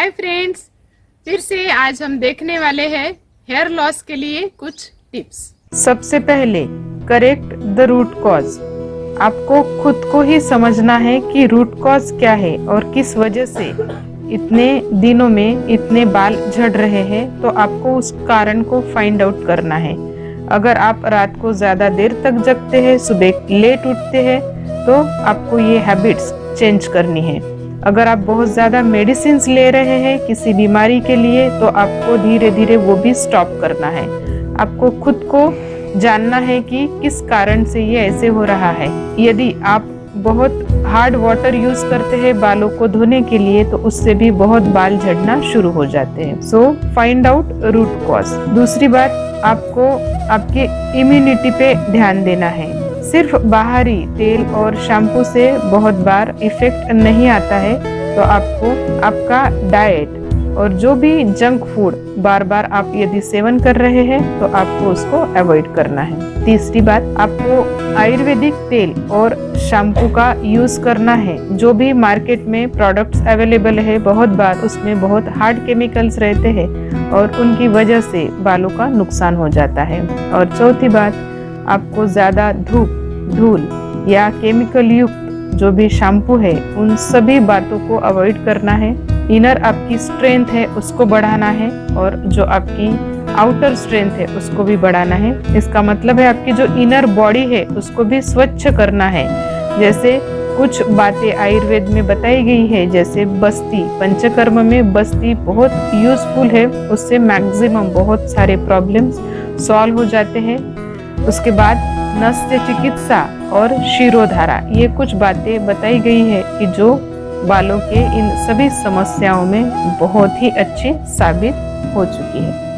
Hi friends, फिर से आज हम देखने वाले हैं हेयर लॉस के लिए कुछ टिप्स सबसे पहले करेक्ट द रूट कॉज आपको खुद को ही समझना है कि रूट कॉज क्या है और किस वजह से। इतने दिनों में इतने बाल झड़ रहे हैं तो आपको उस कारण को फाइंड आउट करना है। अगर आप रात को ज़्यादा देर तक जगते हैं, सुबह लेट उठते हैं तो आपको ये हैबिट्स चेंज करनी है। अगर आप बहुत ज़्यादा मेडिसिन ले रहे हैं किसी बीमारी के लिए तो आपको धीरे धीरे वो भी स्टॉप करना है। आपको खुद को जानना है कि किस कारण से ये ऐसे हो रहा है। यदि आप बहुत हार्ड वाटर यूज़ करते हैं बालों को धोने के लिए तो उससे भी बहुत बाल झड़ना शुरू हो जाते हैं। So find out root cause दूसरी बात, आपको आपके इम्यूनिटी पे ध्यान देना है। सिर्फ़ बाहरी तेल और शैम्पू से बहुत बार इफ़ेक्ट नहीं आता है तो आपको आपका डाइट और जो भी जंक फ़ूड बार बार आप यदि सेवन कर रहे हैं तो आपको उसको अवॉइड करना है। तीसरी बात, आपको आयुर्वेदिक तेल और शैम्पू का यूज़ करना है। जो भी मार्केट में प्रोडक्ट्स अवेलेबल है, बहुत बार उसमें बहुत हार्ड केमिकल्स रहते हैं और उनकी वजह से बालों का नुकसान हो जाता है। और चौथी बात, आपको ज़्यादा धूप धूल या केमिकल युक्त जो भी शैम्पू है, उन सभी बातों को अवॉइड करना है। इनर आपकी स्ट्रेंथ है, उसको बढ़ाना है और जो आपकी आउटर स्ट्रेंथ है, उसको भी बढ़ाना है। इसका मतलब है आपकी जो इनर बॉडी है, उसको भी स्वच्छ करना है। जैसे कुछ बातें आयुर्वेद में बताई गई है, जैसे बस्ती, पंचकर्म में बस्ती बहुत यूजफुल है, उससे मैक्सिमम बहुत सारे प्रॉब्लम्स सॉल्व हो जाते हैं। उसके बाद नस्य, चिकित्सा और शिरोधारा, ये कुछ बातें बताई गई है कि जो बालों के इन सभी समस्याओं में बहुत ही अच्छी साबित हो चुकी है।